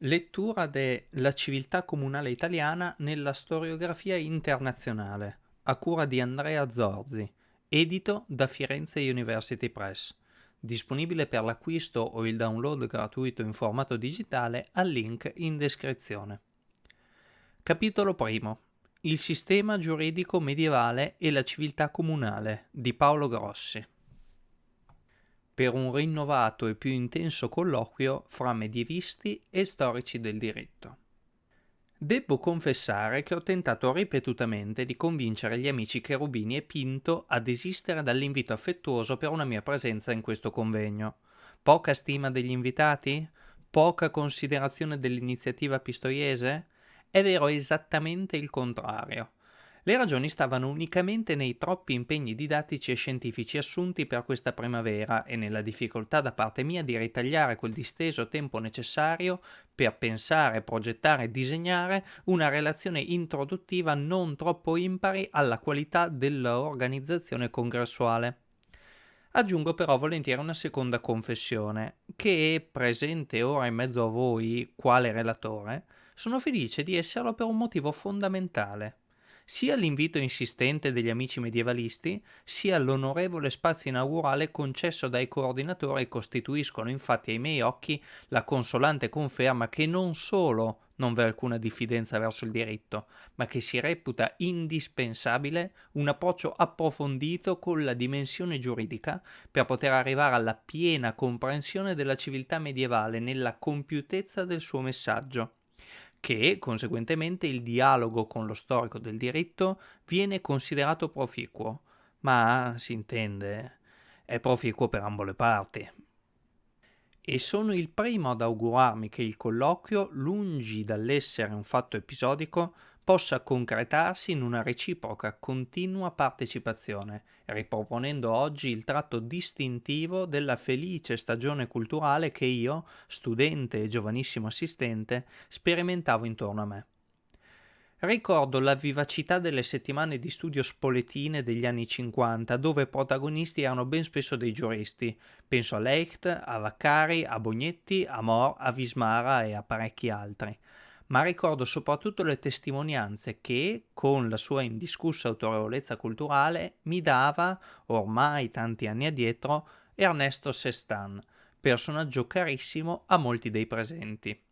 Lettura de La civiltà comunale italiana nella storiografia internazionale, a cura di Andrea Zorzi, edito da Firenze University Press. Disponibile per l'acquisto o il download gratuito in formato digitale al link in descrizione. Capitolo primo. Il sistema giuridico medievale e la civiltà comunale di Paolo Grossi per un rinnovato e più intenso colloquio fra medievisti e storici del diritto. Debbo confessare che ho tentato ripetutamente di convincere gli amici Cherubini e Pinto a desistere dall'invito affettuoso per una mia presenza in questo convegno. Poca stima degli invitati? Poca considerazione dell'iniziativa pistoiese? È vero esattamente il contrario. Le ragioni stavano unicamente nei troppi impegni didattici e scientifici assunti per questa primavera e nella difficoltà da parte mia di ritagliare quel disteso tempo necessario per pensare, progettare e disegnare una relazione introduttiva non troppo impari alla qualità dell'organizzazione congressuale. Aggiungo però volentieri una seconda confessione, che, presente ora in mezzo a voi, quale relatore, sono felice di esserlo per un motivo fondamentale sia l'invito insistente degli amici medievalisti, sia l'onorevole spazio inaugurale concesso dai coordinatori costituiscono infatti ai miei occhi la consolante conferma che non solo non v'è alcuna diffidenza verso il diritto, ma che si reputa indispensabile un approccio approfondito con la dimensione giuridica per poter arrivare alla piena comprensione della civiltà medievale nella compiutezza del suo messaggio che conseguentemente il dialogo con lo storico del diritto viene considerato proficuo, ma si intende, è proficuo per ambo le parti. E sono il primo ad augurarmi che il colloquio, lungi dall'essere un fatto episodico, possa concretarsi in una reciproca continua partecipazione, riproponendo oggi il tratto distintivo della felice stagione culturale che io, studente e giovanissimo assistente, sperimentavo intorno a me. Ricordo la vivacità delle settimane di studio spoletine degli anni 50, dove protagonisti erano ben spesso dei giuristi. Penso a Leicht, a Vaccari, a Bognetti, a Mor, a Vismara e a parecchi altri ma ricordo soprattutto le testimonianze che, con la sua indiscussa autorevolezza culturale, mi dava, ormai tanti anni addietro, Ernesto Sestan, personaggio carissimo a molti dei presenti.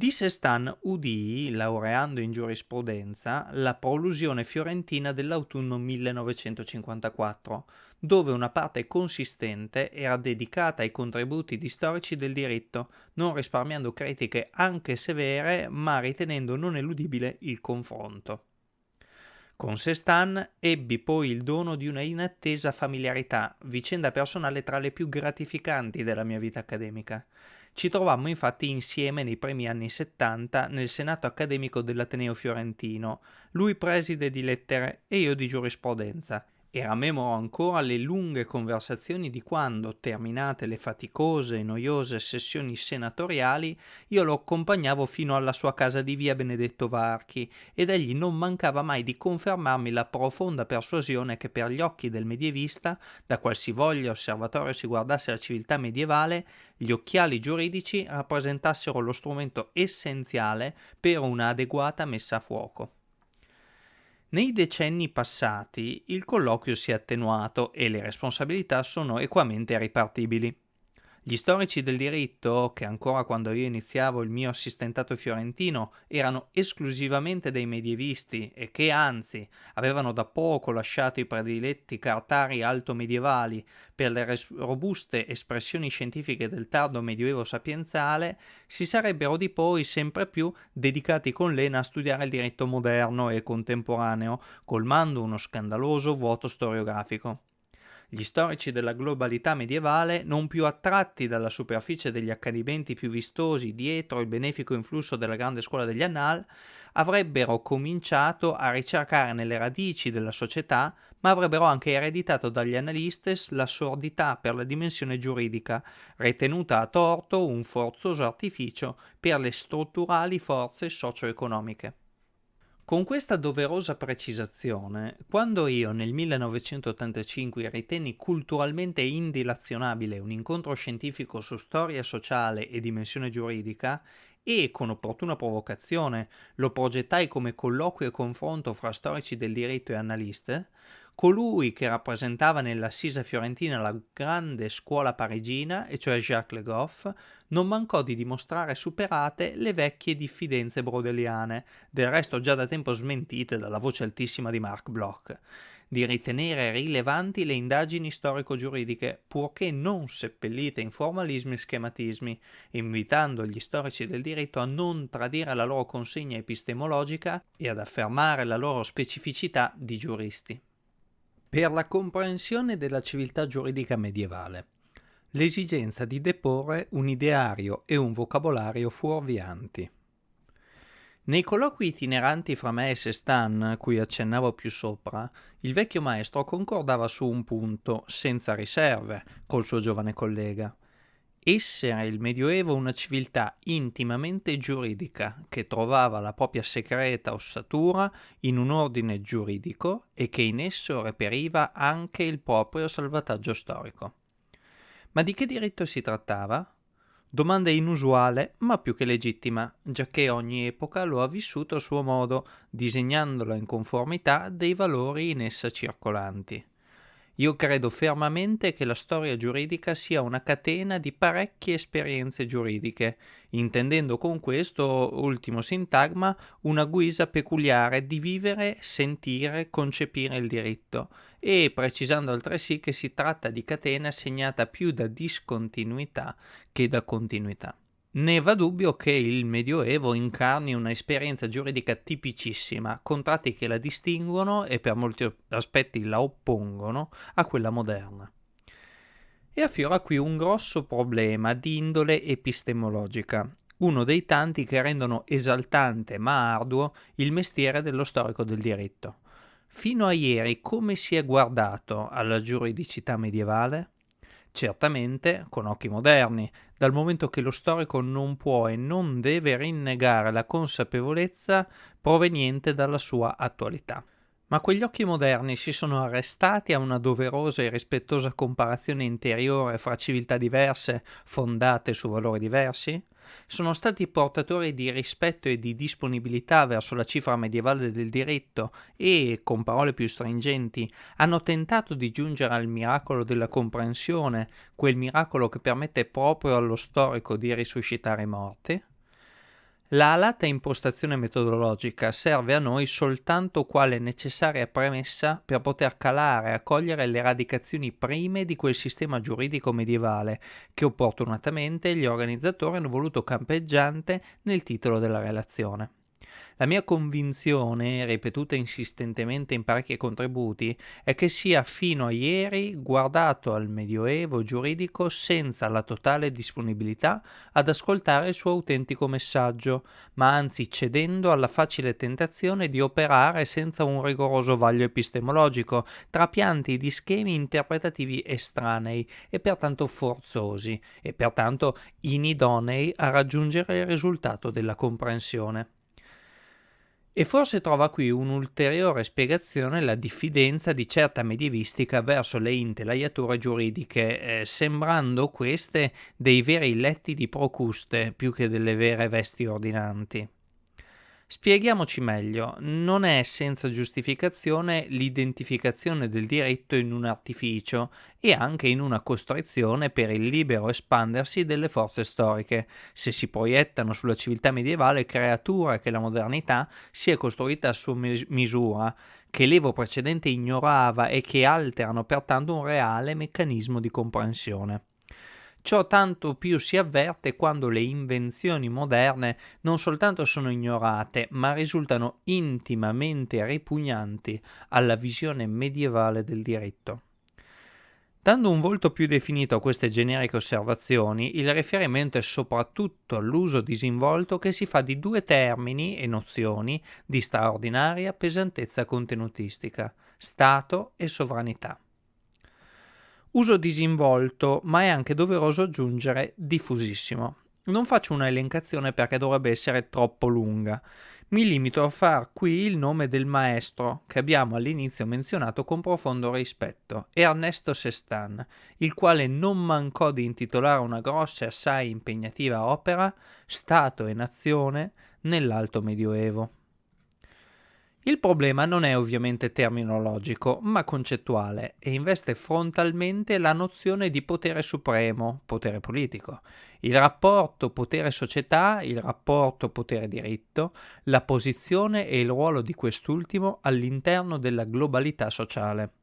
Di Sestan udii, laureando in giurisprudenza, la prolusione fiorentina dell'autunno 1954, dove una parte consistente era dedicata ai contributi di storici del diritto, non risparmiando critiche anche severe, ma ritenendo non eludibile il confronto. Con Sestan ebbi poi il dono di una inattesa familiarità, vicenda personale tra le più gratificanti della mia vita accademica. Ci trovammo infatti insieme nei primi anni 70 nel Senato accademico dell'Ateneo Fiorentino, lui preside di lettere e io di giurisprudenza, e rammemoro ancora le lunghe conversazioni di quando, terminate le faticose e noiose sessioni senatoriali, io lo accompagnavo fino alla sua casa di via Benedetto Varchi ed egli non mancava mai di confermarmi la profonda persuasione che per gli occhi del medievista, da qualsivoglia osservatorio si guardasse la civiltà medievale, gli occhiali giuridici rappresentassero lo strumento essenziale per una adeguata messa a fuoco. Nei decenni passati il colloquio si è attenuato e le responsabilità sono equamente ripartibili. Gli storici del diritto, che ancora quando io iniziavo il mio assistentato fiorentino erano esclusivamente dei medievisti e che anzi avevano da poco lasciato i prediletti cartari alto-medievali per le robuste espressioni scientifiche del tardo medioevo sapienziale, si sarebbero di poi sempre più dedicati con lena a studiare il diritto moderno e contemporaneo, colmando uno scandaloso vuoto storiografico. Gli storici della globalità medievale, non più attratti dalla superficie degli accadimenti più vistosi dietro il benefico influsso della grande scuola degli Annal, avrebbero cominciato a ricercare nelle radici della società, ma avrebbero anche ereditato dagli analistes la sordità per la dimensione giuridica, ritenuta a torto un forzoso artificio per le strutturali forze socio-economiche. Con questa doverosa precisazione, quando io nel 1985 ritenni culturalmente indilazionabile un incontro scientifico su storia sociale e dimensione giuridica, e con opportuna provocazione lo progettai come colloquio e confronto fra storici del diritto e analiste, colui che rappresentava nell'Assisa fiorentina la grande scuola parigina, e cioè Jacques Le Goff, non mancò di dimostrare superate le vecchie diffidenze brodeliane, del resto già da tempo smentite dalla voce altissima di Mark Bloch, di ritenere rilevanti le indagini storico-giuridiche, purché non seppellite in formalismi e schematismi, invitando gli storici del diritto a non tradire la loro consegna epistemologica e ad affermare la loro specificità di giuristi per la comprensione della civiltà giuridica medievale. L'esigenza di deporre un ideario e un vocabolario fuorvianti. Nei colloqui itineranti fra me e Sestan, cui accennavo più sopra, il vecchio maestro concordava su un punto, senza riserve, col suo giovane collega essere il Medioevo una civiltà intimamente giuridica che trovava la propria segreta ossatura in un ordine giuridico e che in esso reperiva anche il proprio salvataggio storico. Ma di che diritto si trattava? Domanda inusuale, ma più che legittima, giacché ogni epoca lo ha vissuto a suo modo, disegnandolo in conformità dei valori in essa circolanti. Io credo fermamente che la storia giuridica sia una catena di parecchie esperienze giuridiche, intendendo con questo ultimo sintagma una guisa peculiare di vivere, sentire, concepire il diritto, e precisando altresì che si tratta di catena segnata più da discontinuità che da continuità. Ne va dubbio che il Medioevo incarni una esperienza giuridica tipicissima, con tratti che la distinguono e per molti aspetti la oppongono a quella moderna. E affiora qui un grosso problema di indole epistemologica, uno dei tanti che rendono esaltante ma arduo il mestiere dello storico del diritto. Fino a ieri come si è guardato alla giuridicità medievale? Certamente con occhi moderni, dal momento che lo storico non può e non deve rinnegare la consapevolezza proveniente dalla sua attualità. Ma quegli occhi moderni si sono arrestati a una doverosa e rispettosa comparazione interiore fra civiltà diverse, fondate su valori diversi? sono stati portatori di rispetto e di disponibilità verso la cifra medievale del diritto e, con parole più stringenti, hanno tentato di giungere al miracolo della comprensione, quel miracolo che permette proprio allo storico di risuscitare i morti? La alata impostazione metodologica serve a noi soltanto quale necessaria premessa per poter calare e accogliere le radicazioni prime di quel sistema giuridico medievale che opportunamente gli organizzatori hanno voluto campeggiante nel titolo della relazione. La mia convinzione, ripetuta insistentemente in parecchi contributi, è che sia fino a ieri guardato al medioevo giuridico senza la totale disponibilità ad ascoltare il suo autentico messaggio, ma anzi cedendo alla facile tentazione di operare senza un rigoroso vaglio epistemologico, trapianti di schemi interpretativi estranei e pertanto forzosi, e pertanto inidonei a raggiungere il risultato della comprensione. E forse trova qui un'ulteriore spiegazione la diffidenza di certa medievistica verso le intelaiature giuridiche, eh, sembrando queste dei veri letti di Procuste più che delle vere vesti ordinanti. Spiegiamoci meglio, non è senza giustificazione l'identificazione del diritto in un artificio e anche in una costrizione per il libero espandersi delle forze storiche, se si proiettano sulla civiltà medievale creature che la modernità si è costruita a sua misura, che l'evo precedente ignorava e che alterano pertanto un reale meccanismo di comprensione. Ciò tanto più si avverte quando le invenzioni moderne non soltanto sono ignorate, ma risultano intimamente ripugnanti alla visione medievale del diritto. Dando un volto più definito a queste generiche osservazioni, il riferimento è soprattutto all'uso disinvolto che si fa di due termini e nozioni di straordinaria pesantezza contenutistica, Stato e sovranità. Uso disinvolto, ma è anche doveroso aggiungere diffusissimo. Non faccio una elencazione perché dovrebbe essere troppo lunga. Mi limito a far qui il nome del maestro che abbiamo all'inizio menzionato con profondo rispetto, Ernesto Sestan, il quale non mancò di intitolare una grossa e assai impegnativa opera, Stato e Nazione, nell'Alto Medioevo. Il problema non è ovviamente terminologico, ma concettuale e investe frontalmente la nozione di potere supremo, potere politico, il rapporto potere-società, il rapporto potere-diritto, la posizione e il ruolo di quest'ultimo all'interno della globalità sociale.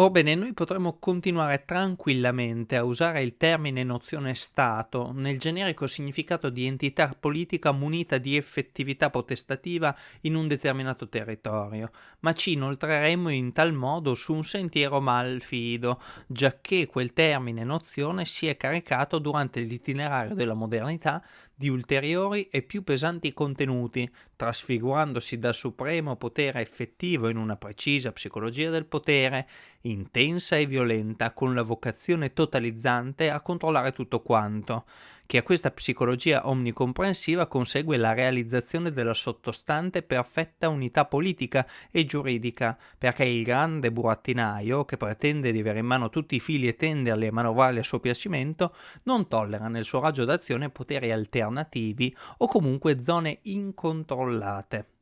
Orbene, noi potremmo continuare tranquillamente a usare il termine nozione Stato nel generico significato di entità politica munita di effettività potestativa in un determinato territorio, ma ci inoltreremmo in tal modo su un sentiero malfido, giacché quel termine nozione si è caricato durante l'itinerario della modernità di ulteriori e più pesanti contenuti, trasfigurandosi dal supremo potere effettivo in una precisa psicologia del potere, intensa e violenta, con la vocazione totalizzante a controllare tutto quanto, che a questa psicologia omnicomprensiva consegue la realizzazione della sottostante perfetta unità politica e giuridica, perché il grande burattinaio, che pretende di avere in mano tutti i fili e tenderli e manovrarli a suo piacimento, non tollera nel suo raggio d'azione poteri alternativi o comunque zone incontrollate.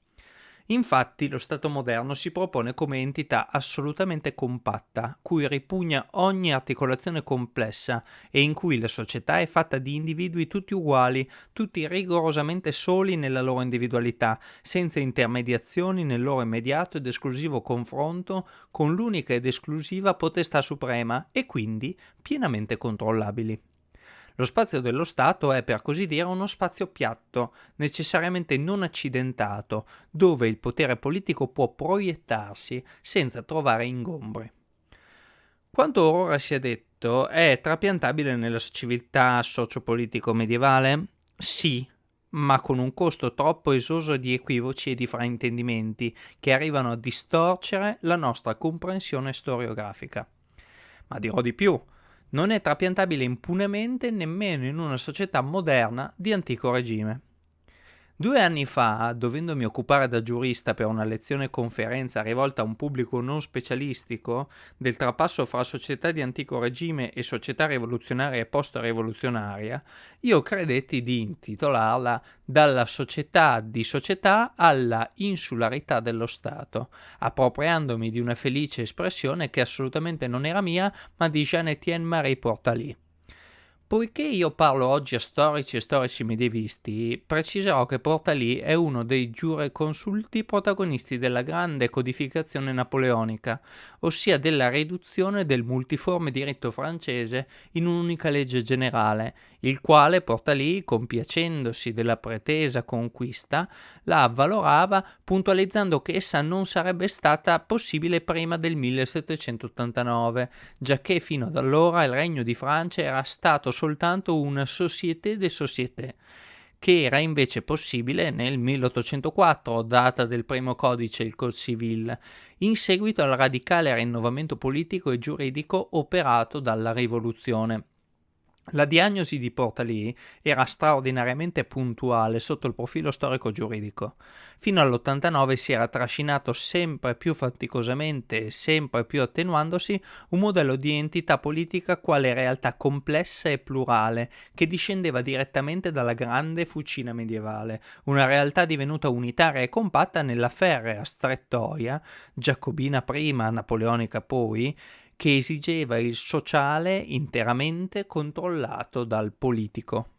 Infatti lo Stato moderno si propone come entità assolutamente compatta, cui ripugna ogni articolazione complessa e in cui la società è fatta di individui tutti uguali, tutti rigorosamente soli nella loro individualità, senza intermediazioni nel loro immediato ed esclusivo confronto con l'unica ed esclusiva potestà suprema e quindi pienamente controllabili. Lo spazio dello Stato è per così dire uno spazio piatto, necessariamente non accidentato, dove il potere politico può proiettarsi senza trovare ingombri. Quanto ora si è detto è trapiantabile nella civiltà sociopolitico medievale? Sì, ma con un costo troppo esoso di equivoci e di fraintendimenti che arrivano a distorcere la nostra comprensione storiografica. Ma dirò di più, non è trapiantabile impunemente nemmeno in una società moderna di antico regime. Due anni fa, dovendomi occupare da giurista per una lezione conferenza rivolta a un pubblico non specialistico del trapasso fra società di antico regime e società rivoluzionaria e post-rivoluzionaria, io credetti di intitolarla Dalla società di società alla insularità dello Stato, appropriandomi di una felice espressione che assolutamente non era mia, ma di Jean-Étienne Marie Portalis. Poiché io parlo oggi a storici e storici medievisti, preciserò che Portalì è uno dei giureconsulti protagonisti della grande codificazione napoleonica, ossia della riduzione del multiforme diritto francese in un'unica legge generale, il quale Portalì, compiacendosi della pretesa conquista, la avvalorava puntualizzando che essa non sarebbe stata possibile prima del 1789, giacché fino ad allora il regno di Francia era stato soltanto una société de société, che era invece possibile nel 1804, data del primo codice, il Code Civil, in seguito al radicale rinnovamento politico e giuridico operato dalla rivoluzione. La diagnosi di Portalì era straordinariamente puntuale sotto il profilo storico-giuridico. Fino all'89 si era trascinato sempre più faticosamente e sempre più attenuandosi un modello di entità politica quale realtà complessa e plurale che discendeva direttamente dalla grande fucina medievale, una realtà divenuta unitaria e compatta nella ferrea strettoia, giacobina prima, napoleonica poi, che esigeva il sociale interamente controllato dal politico.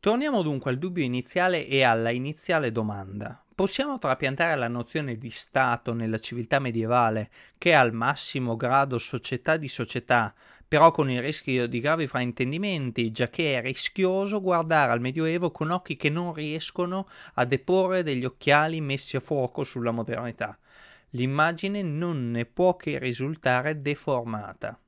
Torniamo dunque al dubbio iniziale e alla iniziale domanda. Possiamo trapiantare la nozione di Stato nella civiltà medievale, che è al massimo grado società di società, però con il rischio di gravi fraintendimenti, già che è rischioso guardare al Medioevo con occhi che non riescono a deporre degli occhiali messi a fuoco sulla modernità l'immagine non ne può che risultare deformata.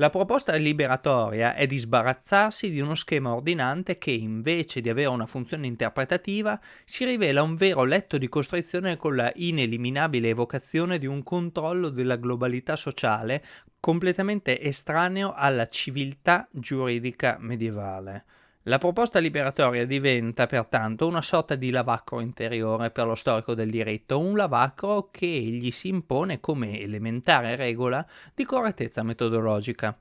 La proposta liberatoria è di sbarazzarsi di uno schema ordinante che, invece di avere una funzione interpretativa, si rivela un vero letto di costrizione con la ineliminabile evocazione di un controllo della globalità sociale completamente estraneo alla civiltà giuridica medievale. La proposta liberatoria diventa pertanto una sorta di lavacro interiore per lo storico del diritto, un lavacro che gli si impone come elementare regola di correttezza metodologica.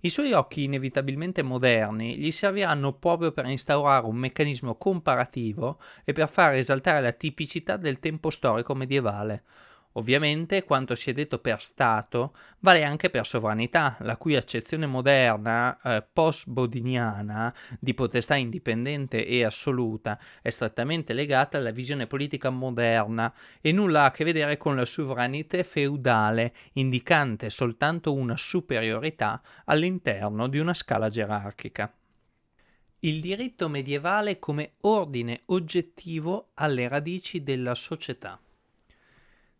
I suoi occhi inevitabilmente moderni gli serviranno proprio per instaurare un meccanismo comparativo e per far esaltare la tipicità del tempo storico medievale, Ovviamente quanto si è detto per Stato vale anche per sovranità, la cui accezione moderna, eh, post-bodiniana, di potestà indipendente e assoluta è strettamente legata alla visione politica moderna e nulla ha a che vedere con la sovranità feudale, indicante soltanto una superiorità all'interno di una scala gerarchica. Il diritto medievale come ordine oggettivo alle radici della società.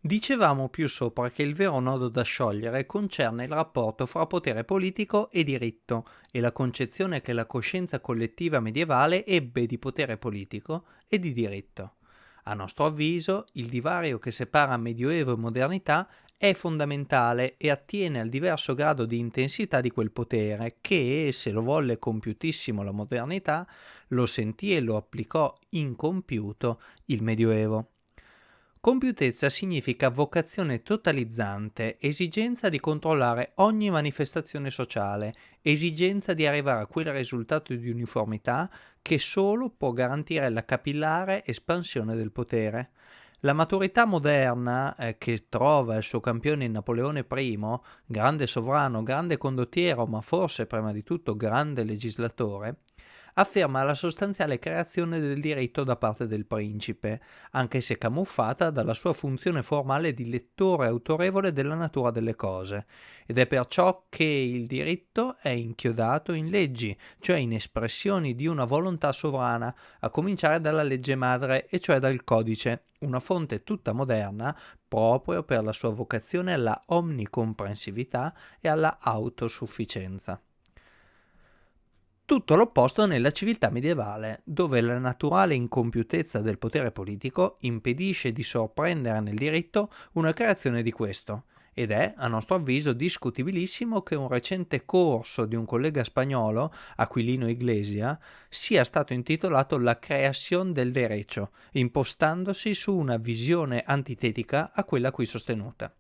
Dicevamo più sopra che il vero nodo da sciogliere concerne il rapporto fra potere politico e diritto e la concezione che la coscienza collettiva medievale ebbe di potere politico e di diritto. A nostro avviso, il divario che separa Medioevo e modernità è fondamentale e attiene al diverso grado di intensità di quel potere che, se lo volle compiutissimo la modernità, lo sentì e lo applicò incompiuto il Medioevo. Compiutezza significa vocazione totalizzante, esigenza di controllare ogni manifestazione sociale, esigenza di arrivare a quel risultato di uniformità che solo può garantire la capillare espansione del potere. La maturità moderna, eh, che trova il suo campione in Napoleone I, grande sovrano, grande condottiero, ma forse prima di tutto grande legislatore, afferma la sostanziale creazione del diritto da parte del principe, anche se camuffata dalla sua funzione formale di lettore autorevole della natura delle cose, ed è perciò che il diritto è inchiodato in leggi, cioè in espressioni di una volontà sovrana, a cominciare dalla legge madre, e cioè dal codice, una fonte tutta moderna proprio per la sua vocazione alla omnicomprensività e alla autosufficienza. Tutto l'opposto nella civiltà medievale, dove la naturale incompiutezza del potere politico impedisce di sorprendere nel diritto una creazione di questo, ed è, a nostro avviso, discutibilissimo che un recente corso di un collega spagnolo, Aquilino Iglesia, sia stato intitolato La creación del derecho, impostandosi su una visione antitetica a quella qui sostenuta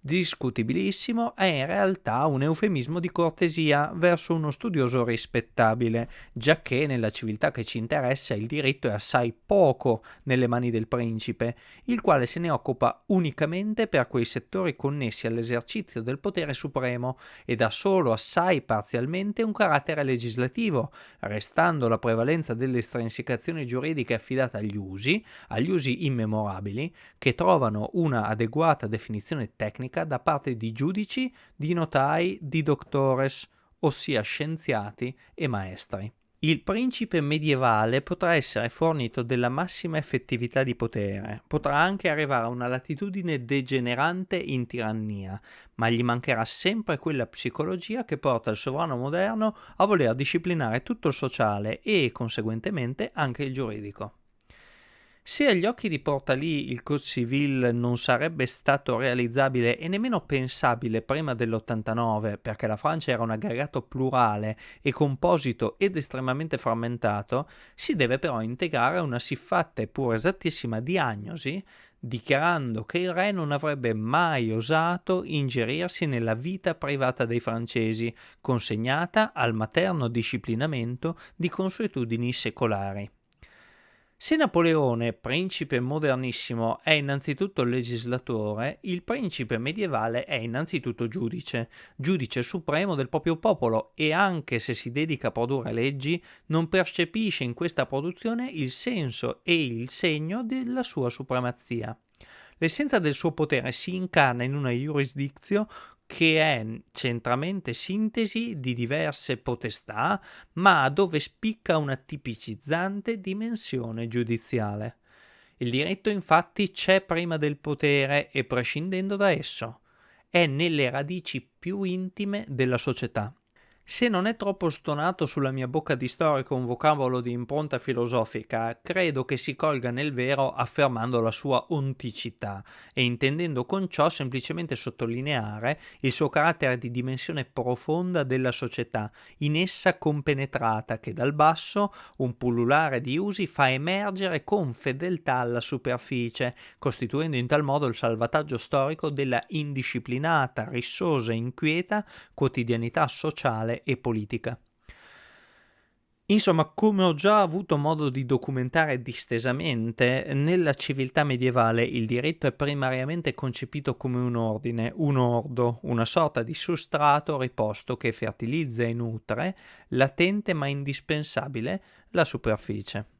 discutibilissimo, è in realtà un eufemismo di cortesia verso uno studioso rispettabile, giacché nella civiltà che ci interessa il diritto è assai poco nelle mani del principe, il quale se ne occupa unicamente per quei settori connessi all'esercizio del potere supremo e dà solo assai parzialmente un carattere legislativo, restando la prevalenza delle estrinsecazioni giuridiche affidate agli usi, agli usi immemorabili, che trovano una adeguata definizione tecnica tecnica da parte di giudici, di notai, di doctores, ossia scienziati e maestri. Il principe medievale potrà essere fornito della massima effettività di potere, potrà anche arrivare a una latitudine degenerante in tirannia, ma gli mancherà sempre quella psicologia che porta il sovrano moderno a voler disciplinare tutto il sociale e, conseguentemente, anche il giuridico. Se agli occhi di Portalì il Code Civil non sarebbe stato realizzabile e nemmeno pensabile prima dell'89, perché la Francia era un aggregato plurale e composito ed estremamente frammentato, si deve però integrare una siffatta e pur esattissima diagnosi dichiarando che il re non avrebbe mai osato ingerirsi nella vita privata dei francesi, consegnata al materno disciplinamento di consuetudini secolari. Se Napoleone, principe modernissimo, è innanzitutto legislatore, il principe medievale è innanzitutto giudice, giudice supremo del proprio popolo e anche se si dedica a produrre leggi, non percepisce in questa produzione il senso e il segno della sua supremazia. L'essenza del suo potere si incarna in una jurisdizio che è centramente sintesi di diverse potestà, ma dove spicca una tipicizzante dimensione giudiziale. Il diritto infatti c'è prima del potere e prescindendo da esso, è nelle radici più intime della società. Se non è troppo stonato sulla mia bocca di storico un vocabolo di impronta filosofica, credo che si colga nel vero affermando la sua onticità e intendendo con ciò semplicemente sottolineare il suo carattere di dimensione profonda della società, in essa compenetrata, che dal basso un pullulare di usi fa emergere con fedeltà alla superficie, costituendo in tal modo il salvataggio storico della indisciplinata, rissosa e inquieta quotidianità sociale e politica. Insomma, come ho già avuto modo di documentare distesamente, nella civiltà medievale il diritto è primariamente concepito come un ordine, un ordo, una sorta di sostrato riposto che fertilizza e nutre, latente ma indispensabile, la superficie.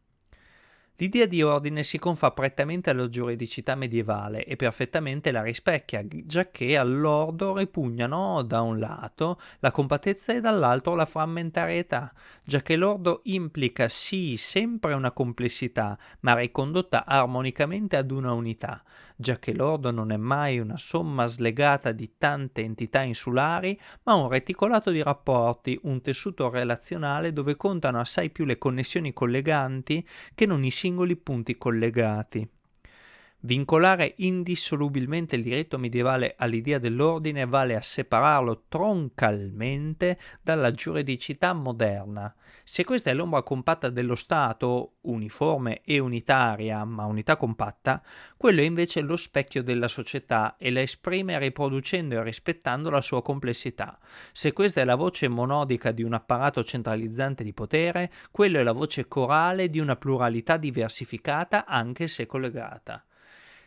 L'idea di ordine si confà prettamente alla giuridicità medievale e perfettamente la rispecchia, giacché all'ordo ripugnano da un lato la compattezza e dall'altro la frammentarietà, giacché l'ordo implica sì sempre una complessità, ma ricondotta armonicamente ad una unità, giacché l'ordo non è mai una somma slegata di tante entità insulari, ma un reticolato di rapporti, un tessuto relazionale dove contano assai più le connessioni colleganti che non i singoli punti collegati. Vincolare indissolubilmente il diritto medievale all'idea dell'ordine vale a separarlo troncalmente dalla giuridicità moderna. Se questa è l'ombra compatta dello Stato, uniforme e unitaria, ma unità compatta, quello è invece lo specchio della società e la esprime riproducendo e rispettando la sua complessità. Se questa è la voce monodica di un apparato centralizzante di potere, quello è la voce corale di una pluralità diversificata anche se collegata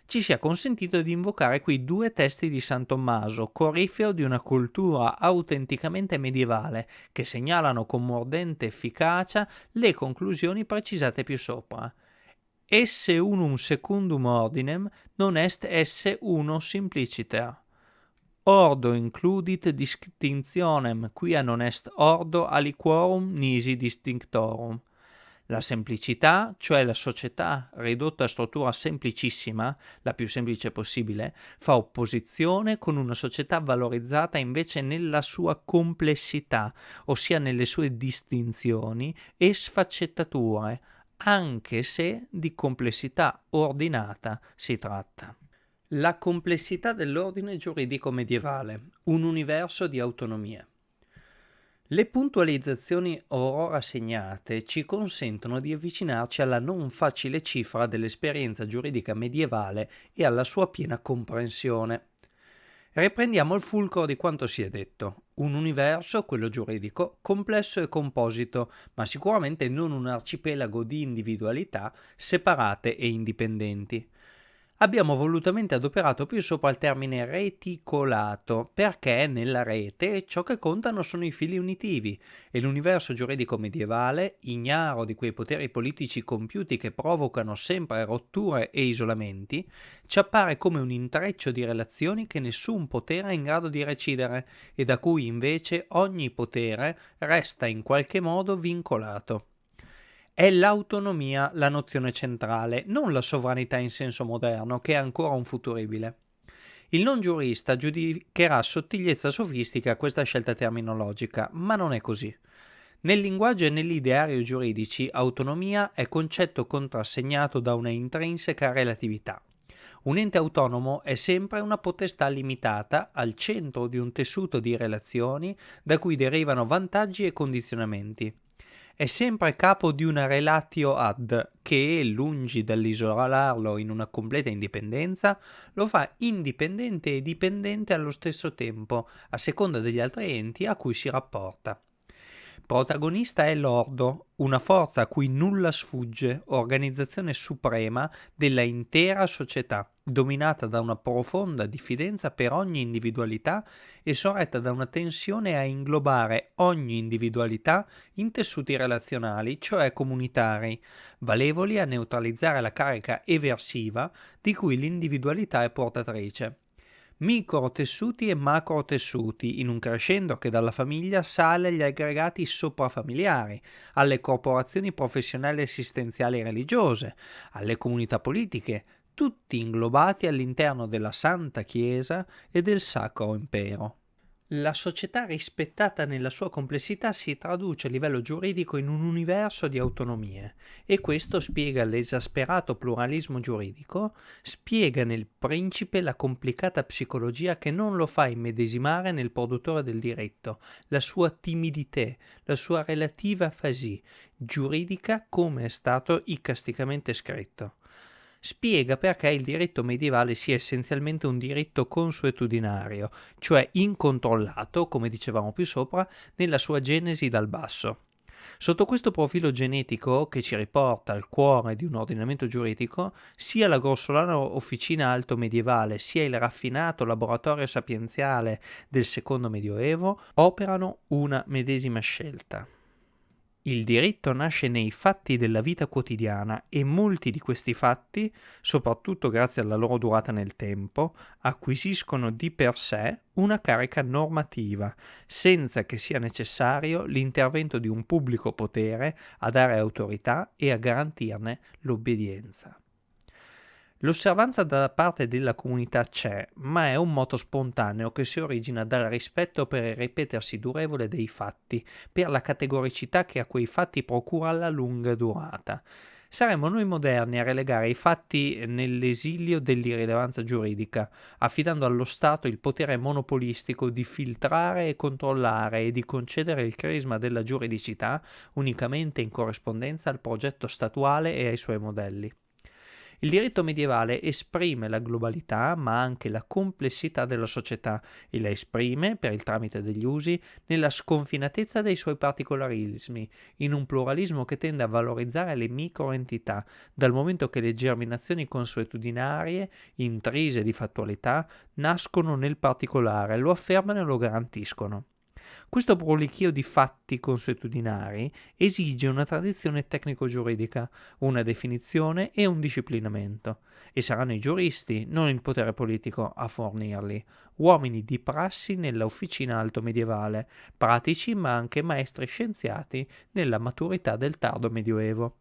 ci sia consentito di invocare qui due testi di San Tommaso, corifeo di una cultura autenticamente medievale, che segnalano con mordente efficacia le conclusioni precisate più sopra. Esse unum secundum ordinem non est esse uno simpliciter. Ordo includit distinctionem, quia non est ordo aliquorum nisi distinctorum la semplicità, cioè la società ridotta a struttura semplicissima, la più semplice possibile, fa opposizione con una società valorizzata invece nella sua complessità, ossia nelle sue distinzioni e sfaccettature, anche se di complessità ordinata si tratta. La complessità dell'ordine giuridico medievale, un universo di autonomie. Le puntualizzazioni ora segnate ci consentono di avvicinarci alla non facile cifra dell'esperienza giuridica medievale e alla sua piena comprensione. Riprendiamo il fulcro di quanto si è detto. Un universo, quello giuridico, complesso e composito, ma sicuramente non un arcipelago di individualità separate e indipendenti abbiamo volutamente adoperato più sopra il termine reticolato, perché nella rete ciò che contano sono i fili unitivi e l'universo giuridico medievale, ignaro di quei poteri politici compiuti che provocano sempre rotture e isolamenti, ci appare come un intreccio di relazioni che nessun potere è in grado di recidere e da cui invece ogni potere resta in qualche modo vincolato. È l'autonomia la nozione centrale, non la sovranità in senso moderno, che è ancora un futuribile. Il non giurista giudicherà sottigliezza sofistica questa scelta terminologica, ma non è così. Nel linguaggio e nell'ideario giuridici, autonomia è concetto contrassegnato da una intrinseca relatività. Un ente autonomo è sempre una potestà limitata al centro di un tessuto di relazioni da cui derivano vantaggi e condizionamenti è sempre capo di una relatio ad che, lungi dall'isolarlo in una completa indipendenza, lo fa indipendente e dipendente allo stesso tempo, a seconda degli altri enti a cui si rapporta. Protagonista è l'Ordo, una forza a cui nulla sfugge, organizzazione suprema della intera società, dominata da una profonda diffidenza per ogni individualità e sorretta da una tensione a inglobare ogni individualità in tessuti relazionali, cioè comunitari, valevoli a neutralizzare la carica eversiva di cui l'individualità è portatrice microtessuti e macrotessuti, in un crescendo che dalla famiglia sale agli aggregati soprafamiliari, alle corporazioni professionali e assistenziali religiose, alle comunità politiche, tutti inglobati all'interno della Santa Chiesa e del Sacro Impero. La società rispettata nella sua complessità si traduce a livello giuridico in un universo di autonomie e questo spiega l'esasperato pluralismo giuridico, spiega nel principe la complicata psicologia che non lo fa immedesimare nel produttore del diritto, la sua timidità, la sua relativa afasie giuridica come è stato icasticamente scritto spiega perché il diritto medievale sia essenzialmente un diritto consuetudinario, cioè incontrollato, come dicevamo più sopra, nella sua genesi dal basso. Sotto questo profilo genetico, che ci riporta al cuore di un ordinamento giuridico, sia la grossolana officina alto medievale sia il raffinato laboratorio sapienziale del secondo medioevo operano una medesima scelta. Il diritto nasce nei fatti della vita quotidiana e molti di questi fatti, soprattutto grazie alla loro durata nel tempo, acquisiscono di per sé una carica normativa, senza che sia necessario l'intervento di un pubblico potere a dare autorità e a garantirne l'obbedienza. L'osservanza da parte della comunità c'è, ma è un moto spontaneo che si origina dal rispetto per il ripetersi durevole dei fatti, per la categoricità che a quei fatti procura la lunga durata. Saremmo noi moderni a relegare i fatti nell'esilio dell'irrilevanza giuridica, affidando allo Stato il potere monopolistico di filtrare e controllare e di concedere il crisma della giuridicità unicamente in corrispondenza al progetto statuale e ai suoi modelli. Il diritto medievale esprime la globalità ma anche la complessità della società e la esprime, per il tramite degli usi, nella sconfinatezza dei suoi particolarismi, in un pluralismo che tende a valorizzare le microentità, dal momento che le germinazioni consuetudinarie, intrise di fattualità, nascono nel particolare, lo affermano e lo garantiscono. Questo prolichio di fatti consuetudinari esige una tradizione tecnico-giuridica, una definizione e un disciplinamento, e saranno i giuristi, non il potere politico, a fornirli, uomini di prassi nella officina alto medievale, pratici ma anche maestri scienziati nella maturità del tardo medioevo.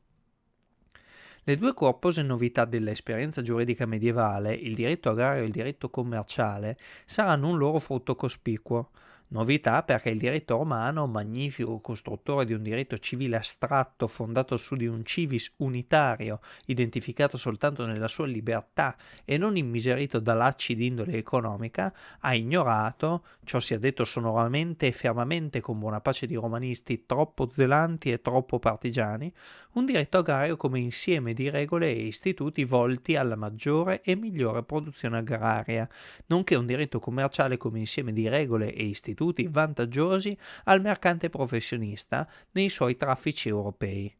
Le due corpose novità dell'esperienza giuridica medievale, il diritto agrario e il diritto commerciale, saranno un loro frutto cospicuo. Novità perché il diritto romano, magnifico costruttore di un diritto civile astratto fondato su di un civis unitario, identificato soltanto nella sua libertà e non immiserito da lacci d'indole economica, ha ignorato, ciò sia detto sonoramente e fermamente con buona pace di romanisti troppo zelanti e troppo partigiani, un diritto agrario come insieme di regole e istituti volti alla maggiore e migliore produzione agraria, nonché un diritto commerciale come insieme di regole e istituti istituti vantaggiosi al mercante professionista nei suoi traffici europei.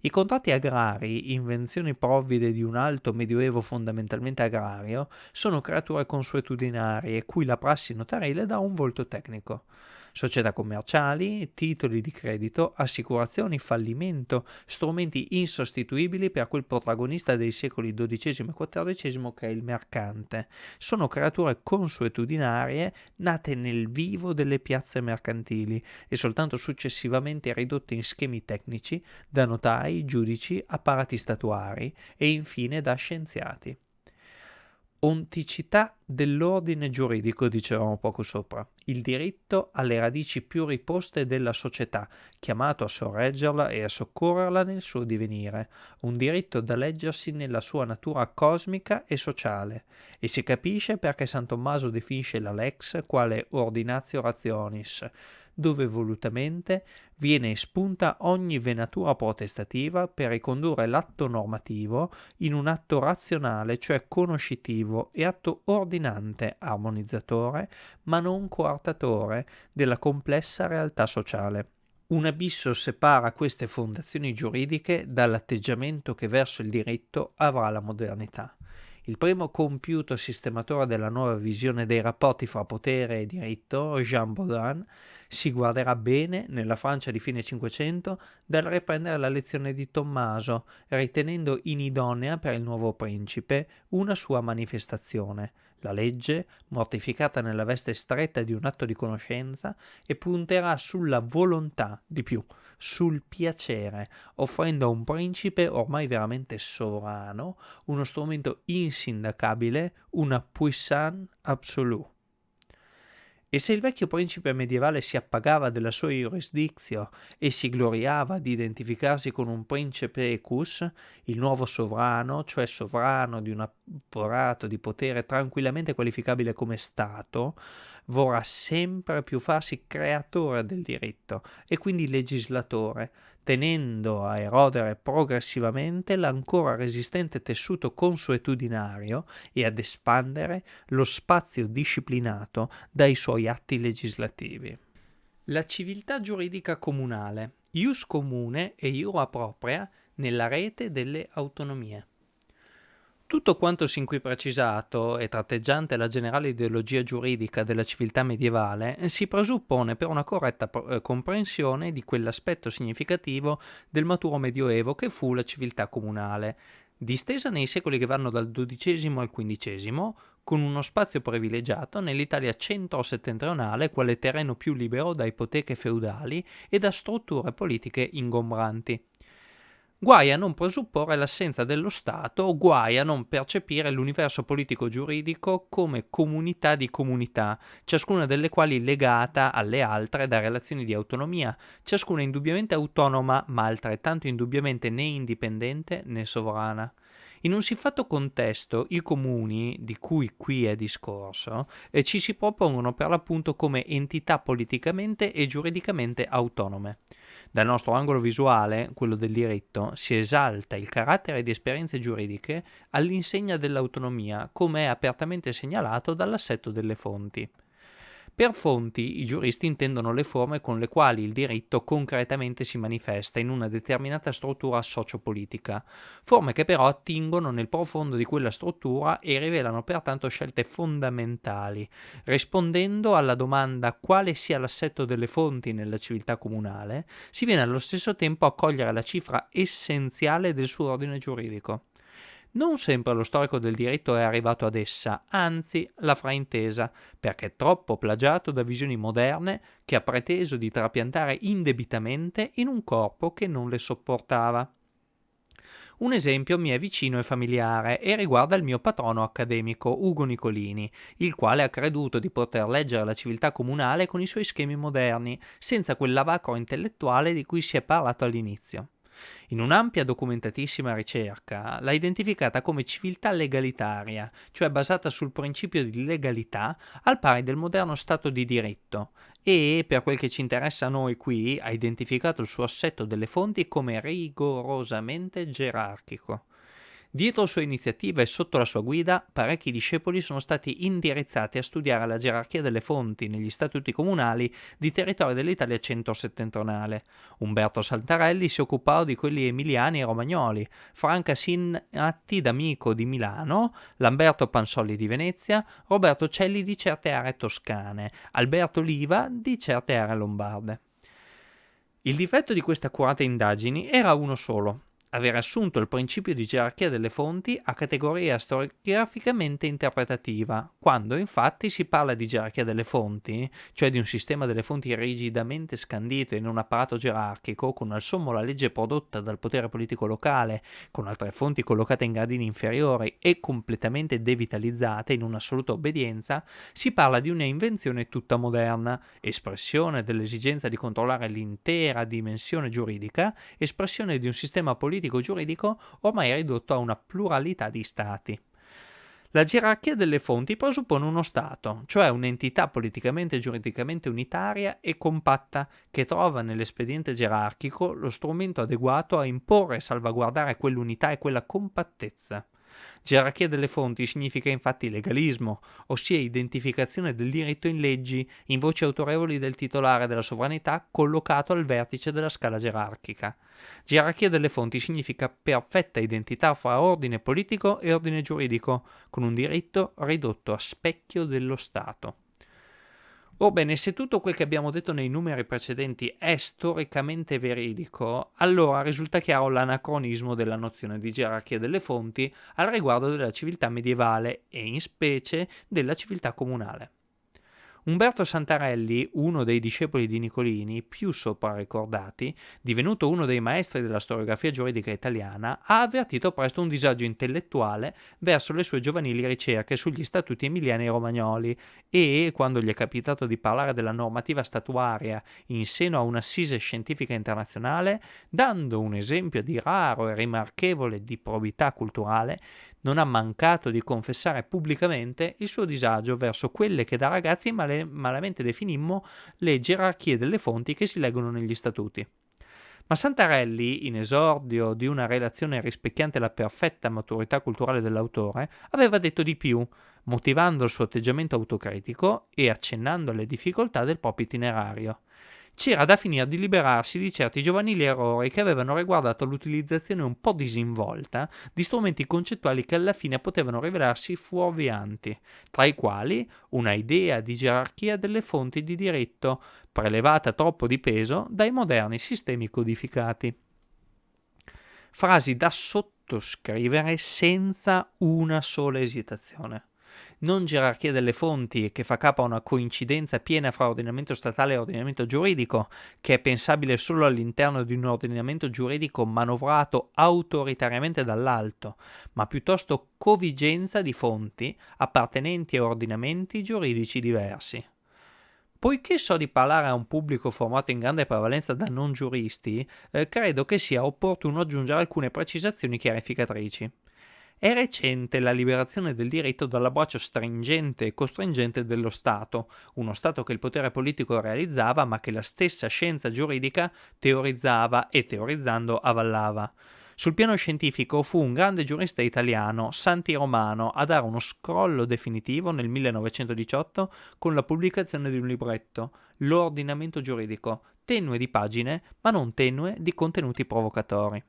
I contratti agrari, invenzioni provvide di un alto medioevo fondamentalmente agrario, sono creature consuetudinarie cui la prassi notarile dà un volto tecnico società commerciali, titoli di credito, assicurazioni, fallimento, strumenti insostituibili per quel protagonista dei secoli XII e XIV che è il mercante. Sono creature consuetudinarie nate nel vivo delle piazze mercantili e soltanto successivamente ridotte in schemi tecnici da notai, giudici, apparati statuari e infine da scienziati onticità dell'ordine giuridico, dicevamo poco sopra, il diritto alle radici più riposte della società, chiamato a sorreggerla e a soccorrerla nel suo divenire, un diritto da leggersi nella sua natura cosmica e sociale, e si capisce perché San Tommaso definisce la lex quale ordinatio rationis, dove volutamente viene espunta ogni venatura protestativa per ricondurre l'atto normativo in un atto razionale, cioè conoscitivo e atto ordinante, armonizzatore, ma non coartatore della complessa realtà sociale. Un abisso separa queste fondazioni giuridiche dall'atteggiamento che verso il diritto avrà la modernità. Il primo compiuto sistematore della nuova visione dei rapporti fra potere e diritto, Jean Baudin, si guarderà bene, nella Francia di fine Cinquecento, dal riprendere la lezione di Tommaso, ritenendo inidonea per il nuovo principe una sua manifestazione, la legge, mortificata nella veste stretta di un atto di conoscenza, e punterà sulla volontà di più, sul piacere, offrendo a un principe ormai veramente sovrano uno strumento insindacabile, una puissance absolue. E se il vecchio principe medievale si appagava della sua jurisdizio e si gloriava di identificarsi con un principe ecus, il nuovo sovrano, cioè sovrano di un apparato di potere tranquillamente qualificabile come Stato, vorrà sempre più farsi creatore del diritto e quindi legislatore, tenendo a erodere progressivamente l'ancora resistente tessuto consuetudinario e ad espandere lo spazio disciplinato dai suoi atti legislativi. La civiltà giuridica comunale, ius comune e iura propria nella rete delle autonomie. Tutto quanto sin qui precisato e tratteggiante la generale ideologia giuridica della civiltà medievale si presuppone per una corretta eh, comprensione di quell'aspetto significativo del maturo medioevo che fu la civiltà comunale, distesa nei secoli che vanno dal XII al XV, con uno spazio privilegiato nell'Italia centro-settentrionale quale terreno più libero da ipoteche feudali e da strutture politiche ingombranti. Guai a non presupporre l'assenza dello Stato guai a non percepire l'universo politico-giuridico come comunità di comunità, ciascuna delle quali legata alle altre da relazioni di autonomia, ciascuna indubbiamente autonoma ma altrettanto indubbiamente né indipendente né sovrana. In un siffatto contesto i comuni, di cui qui è discorso, eh, ci si propongono per l'appunto come entità politicamente e giuridicamente autonome. Dal nostro angolo visuale, quello del diritto, si esalta il carattere di esperienze giuridiche all'insegna dell'autonomia, come è apertamente segnalato dall'assetto delle fonti. Per fonti i giuristi intendono le forme con le quali il diritto concretamente si manifesta in una determinata struttura sociopolitica, forme che però attingono nel profondo di quella struttura e rivelano pertanto scelte fondamentali, rispondendo alla domanda quale sia l'assetto delle fonti nella civiltà comunale, si viene allo stesso tempo a cogliere la cifra essenziale del suo ordine giuridico. Non sempre lo storico del diritto è arrivato ad essa, anzi l'ha fraintesa, perché è troppo plagiato da visioni moderne che ha preteso di trapiantare indebitamente in un corpo che non le sopportava. Un esempio mi è vicino e familiare e riguarda il mio patrono accademico Ugo Nicolini, il quale ha creduto di poter leggere la civiltà comunale con i suoi schemi moderni, senza quel lavacro intellettuale di cui si è parlato all'inizio. In un'ampia documentatissima ricerca l'ha identificata come civiltà legalitaria, cioè basata sul principio di legalità al pari del moderno Stato di diritto e, per quel che ci interessa a noi qui, ha identificato il suo assetto delle fonti come rigorosamente gerarchico. Dietro sua iniziativa e sotto la sua guida, parecchi discepoli sono stati indirizzati a studiare la gerarchia delle fonti negli statuti comunali di territorio dell'Italia centro-settentrionale. Umberto Saltarelli si occupò di quelli emiliani e romagnoli, Franca Sinatti d'Amico di Milano, Lamberto Pansolli di Venezia, Roberto Celli di certe aree toscane, Alberto Liva di certe aree lombarde. Il difetto di queste accurate indagini era uno solo, aver assunto il principio di gerarchia delle fonti a categoria storiograficamente interpretativa, quando infatti si parla di gerarchia delle fonti, cioè di un sistema delle fonti rigidamente scandito in un apparato gerarchico, con al sommo la legge prodotta dal potere politico locale, con altre fonti collocate in gradini inferiori e completamente devitalizzate in un'assoluta obbedienza, si parla di una invenzione tutta moderna, espressione dell'esigenza di controllare l'intera dimensione giuridica, espressione di un sistema politico politico-giuridico ormai ridotto a una pluralità di stati. La gerarchia delle fonti presuppone uno Stato, cioè un'entità politicamente e giuridicamente unitaria e compatta che trova nell'espediente gerarchico lo strumento adeguato a imporre e salvaguardare quell'unità e quella compattezza. Gerarchia delle fonti significa infatti legalismo, ossia identificazione del diritto in leggi, in voci autorevoli del titolare della sovranità collocato al vertice della scala gerarchica. Gerarchia delle fonti significa perfetta identità fra ordine politico e ordine giuridico, con un diritto ridotto a specchio dello Stato. Orbene, se tutto quel che abbiamo detto nei numeri precedenti è storicamente veridico, allora risulta chiaro l'anacronismo della nozione di gerarchia delle fonti al riguardo della civiltà medievale e in specie della civiltà comunale. Umberto Santarelli, uno dei discepoli di Nicolini più sopra ricordati, divenuto uno dei maestri della storiografia giuridica italiana, ha avvertito presto un disagio intellettuale verso le sue giovanili ricerche sugli statuti emiliani e romagnoli e, quando gli è capitato di parlare della normativa statuaria in seno a un'assise scientifica internazionale, dando un esempio di raro e rimarchevole di probità culturale, non ha mancato di confessare pubblicamente il suo disagio verso quelle che da ragazzi male, malamente definimmo le gerarchie delle fonti che si leggono negli statuti. Ma Santarelli, in esordio di una relazione rispecchiante la perfetta maturità culturale dell'autore, aveva detto di più, motivando il suo atteggiamento autocritico e accennando alle difficoltà del proprio itinerario c'era da finire di liberarsi di certi giovanili errori che avevano riguardato l'utilizzazione un po' disinvolta di strumenti concettuali che alla fine potevano rivelarsi fuorvianti, tra i quali una idea di gerarchia delle fonti di diritto, prelevata troppo di peso dai moderni sistemi codificati. Frasi da sottoscrivere senza una sola esitazione non gerarchia delle fonti che fa capo a una coincidenza piena fra ordinamento statale e ordinamento giuridico, che è pensabile solo all'interno di un ordinamento giuridico manovrato autoritariamente dall'alto, ma piuttosto covigenza di fonti appartenenti a ordinamenti giuridici diversi. Poiché so di parlare a un pubblico formato in grande prevalenza da non giuristi, eh, credo che sia opportuno aggiungere alcune precisazioni chiarificatrici. È recente la liberazione del diritto dall'abbraccio stringente e costringente dello Stato, uno Stato che il potere politico realizzava ma che la stessa scienza giuridica teorizzava e teorizzando avallava. Sul piano scientifico fu un grande giurista italiano, Santi Romano, a dare uno scrollo definitivo nel 1918 con la pubblicazione di un libretto, L'ordinamento giuridico, tenue di pagine, ma non tenue di contenuti provocatori.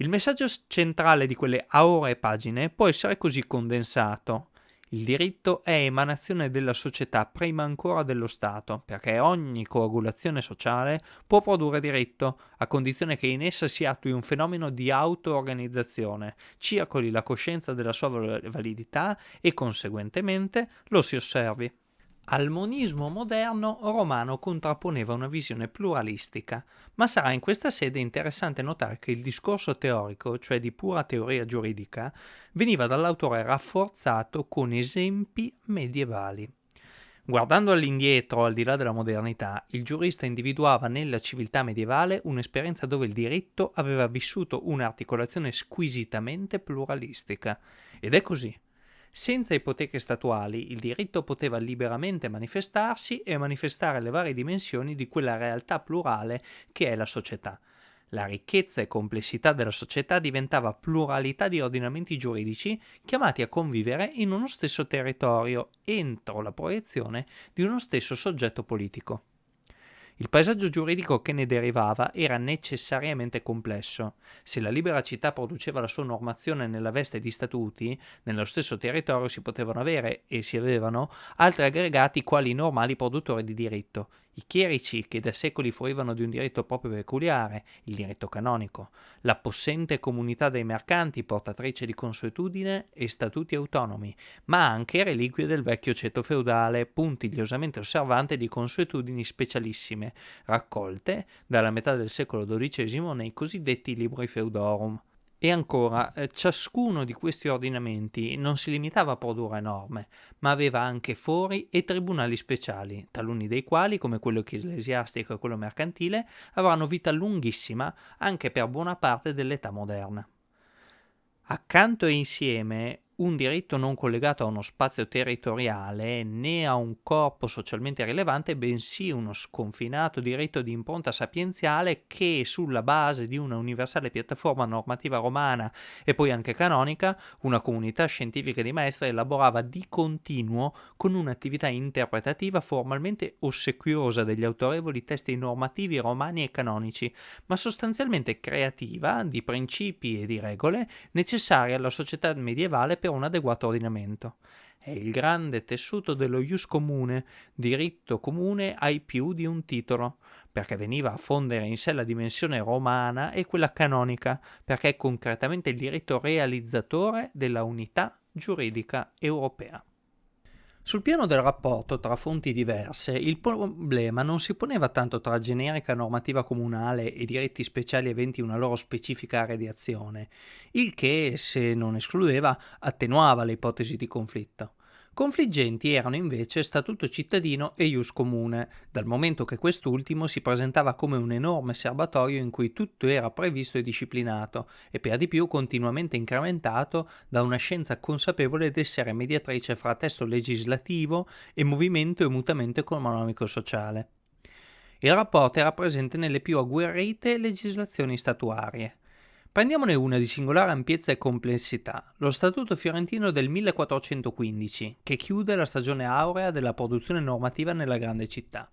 Il messaggio centrale di quelle auree pagine può essere così condensato. Il diritto è emanazione della società prima ancora dello Stato, perché ogni coagulazione sociale può produrre diritto, a condizione che in essa si attui un fenomeno di auto-organizzazione, circoli la coscienza della sua validità e conseguentemente lo si osservi. Al monismo moderno Romano contrapponeva una visione pluralistica, ma sarà in questa sede interessante notare che il discorso teorico, cioè di pura teoria giuridica, veniva dall'autore rafforzato con esempi medievali. Guardando all'indietro, al di là della modernità, il giurista individuava nella civiltà medievale un'esperienza dove il diritto aveva vissuto un'articolazione squisitamente pluralistica. Ed è così. Senza ipoteche statuali il diritto poteva liberamente manifestarsi e manifestare le varie dimensioni di quella realtà plurale che è la società. La ricchezza e complessità della società diventava pluralità di ordinamenti giuridici chiamati a convivere in uno stesso territorio entro la proiezione di uno stesso soggetto politico. Il paesaggio giuridico che ne derivava era necessariamente complesso. Se la libera città produceva la sua normazione nella veste di statuti, nello stesso territorio si potevano avere, e si avevano, altri aggregati quali normali produttori di diritto, i chierici che da secoli fruivano di un diritto proprio peculiare, il diritto canonico, la possente comunità dei mercanti portatrice di consuetudine e statuti autonomi, ma anche reliquie del vecchio ceto feudale puntigliosamente osservante di consuetudini specialissime, raccolte dalla metà del secolo XII nei cosiddetti libri feudorum. E ancora, eh, ciascuno di questi ordinamenti non si limitava a produrre norme, ma aveva anche fori e tribunali speciali, taluni dei quali, come quello ecclesiastico e quello mercantile, avranno vita lunghissima anche per buona parte dell'età moderna. Accanto e insieme un diritto non collegato a uno spazio territoriale né a un corpo socialmente rilevante, bensì uno sconfinato diritto di impronta sapienziale che, sulla base di una universale piattaforma normativa romana e poi anche canonica, una comunità scientifica di maestri elaborava di continuo con un'attività interpretativa formalmente ossequiosa degli autorevoli testi normativi romani e canonici, ma sostanzialmente creativa di principi e di regole necessarie alla società medievale per per un adeguato ordinamento. È il grande tessuto dello ius comune, diritto comune ai più di un titolo, perché veniva a fondere in sé la dimensione romana e quella canonica, perché è concretamente il diritto realizzatore della unità giuridica europea. Sul piano del rapporto tra fonti diverse, il problema non si poneva tanto tra generica normativa comunale e diritti speciali aventi una loro specifica area di azione, il che, se non escludeva, attenuava le ipotesi di conflitto. Confliggenti erano invece Statuto cittadino e Ius comune, dal momento che quest'ultimo si presentava come un enorme serbatoio in cui tutto era previsto e disciplinato, e per di più continuamente incrementato da una scienza consapevole d'essere mediatrice fra testo legislativo e movimento e mutamento economico-sociale. Il rapporto era presente nelle più agguerrite legislazioni statuarie. Prendiamone una di singolare ampiezza e complessità, lo Statuto fiorentino del 1415, che chiude la stagione aurea della produzione normativa nella grande città.